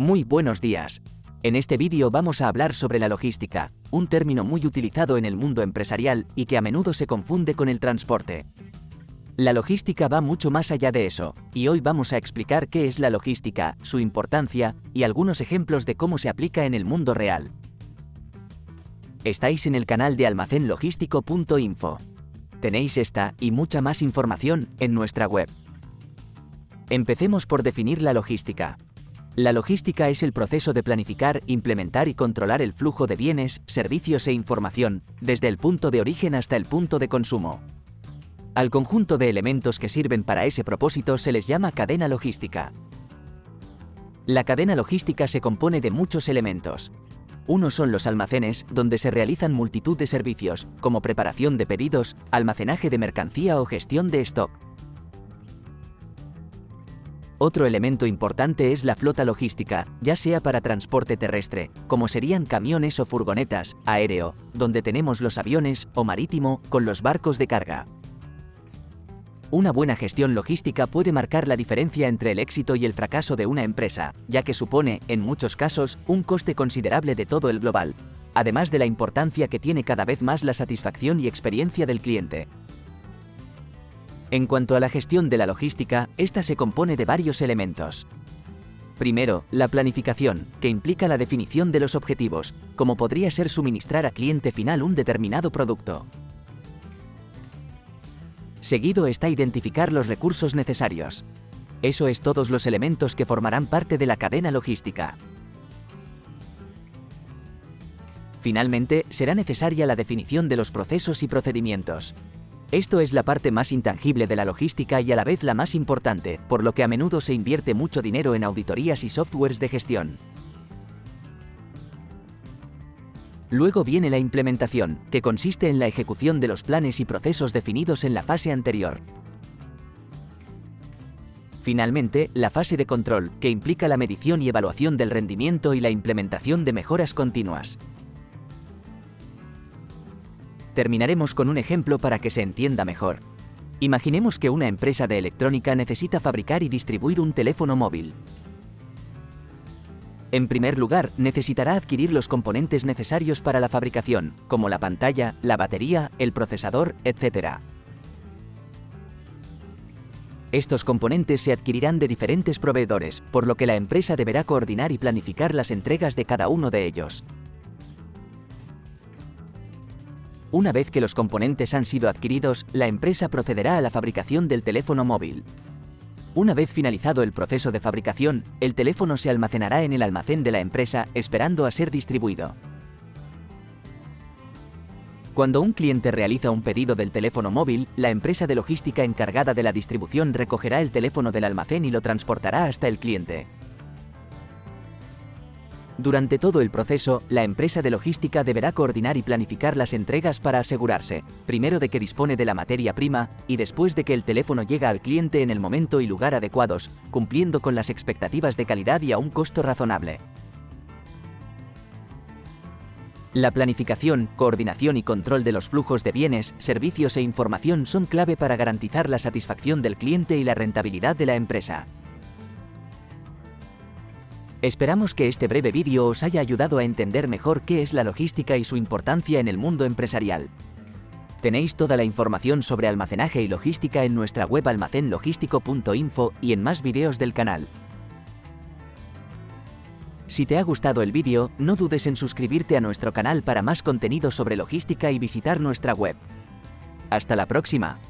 Muy buenos días. En este vídeo vamos a hablar sobre la logística, un término muy utilizado en el mundo empresarial y que a menudo se confunde con el transporte. La logística va mucho más allá de eso, y hoy vamos a explicar qué es la logística, su importancia y algunos ejemplos de cómo se aplica en el mundo real. Estáis en el canal de almacenlogístico.info. Tenéis esta y mucha más información en nuestra web. Empecemos por definir la logística. La logística es el proceso de planificar, implementar y controlar el flujo de bienes, servicios e información, desde el punto de origen hasta el punto de consumo. Al conjunto de elementos que sirven para ese propósito se les llama cadena logística. La cadena logística se compone de muchos elementos. Uno son los almacenes, donde se realizan multitud de servicios, como preparación de pedidos, almacenaje de mercancía o gestión de stock. Otro elemento importante es la flota logística, ya sea para transporte terrestre, como serían camiones o furgonetas, aéreo, donde tenemos los aviones, o marítimo, con los barcos de carga. Una buena gestión logística puede marcar la diferencia entre el éxito y el fracaso de una empresa, ya que supone, en muchos casos, un coste considerable de todo el global, además de la importancia que tiene cada vez más la satisfacción y experiencia del cliente. En cuanto a la gestión de la logística, esta se compone de varios elementos. Primero, la planificación, que implica la definición de los objetivos, como podría ser suministrar a cliente final un determinado producto. Seguido está identificar los recursos necesarios. Eso es todos los elementos que formarán parte de la cadena logística. Finalmente, será necesaria la definición de los procesos y procedimientos, esto es la parte más intangible de la logística y a la vez la más importante, por lo que a menudo se invierte mucho dinero en auditorías y softwares de gestión. Luego viene la implementación, que consiste en la ejecución de los planes y procesos definidos en la fase anterior. Finalmente, la fase de control, que implica la medición y evaluación del rendimiento y la implementación de mejoras continuas. Terminaremos con un ejemplo para que se entienda mejor. Imaginemos que una empresa de electrónica necesita fabricar y distribuir un teléfono móvil. En primer lugar, necesitará adquirir los componentes necesarios para la fabricación, como la pantalla, la batería, el procesador, etc. Estos componentes se adquirirán de diferentes proveedores, por lo que la empresa deberá coordinar y planificar las entregas de cada uno de ellos. Una vez que los componentes han sido adquiridos, la empresa procederá a la fabricación del teléfono móvil. Una vez finalizado el proceso de fabricación, el teléfono se almacenará en el almacén de la empresa esperando a ser distribuido. Cuando un cliente realiza un pedido del teléfono móvil, la empresa de logística encargada de la distribución recogerá el teléfono del almacén y lo transportará hasta el cliente. Durante todo el proceso, la empresa de logística deberá coordinar y planificar las entregas para asegurarse, primero de que dispone de la materia prima y después de que el teléfono llega al cliente en el momento y lugar adecuados, cumpliendo con las expectativas de calidad y a un costo razonable. La planificación, coordinación y control de los flujos de bienes, servicios e información son clave para garantizar la satisfacción del cliente y la rentabilidad de la empresa. Esperamos que este breve vídeo os haya ayudado a entender mejor qué es la logística y su importancia en el mundo empresarial. Tenéis toda la información sobre almacenaje y logística en nuestra web almacenlogístico.info y en más vídeos del canal. Si te ha gustado el vídeo, no dudes en suscribirte a nuestro canal para más contenido sobre logística y visitar nuestra web. ¡Hasta la próxima!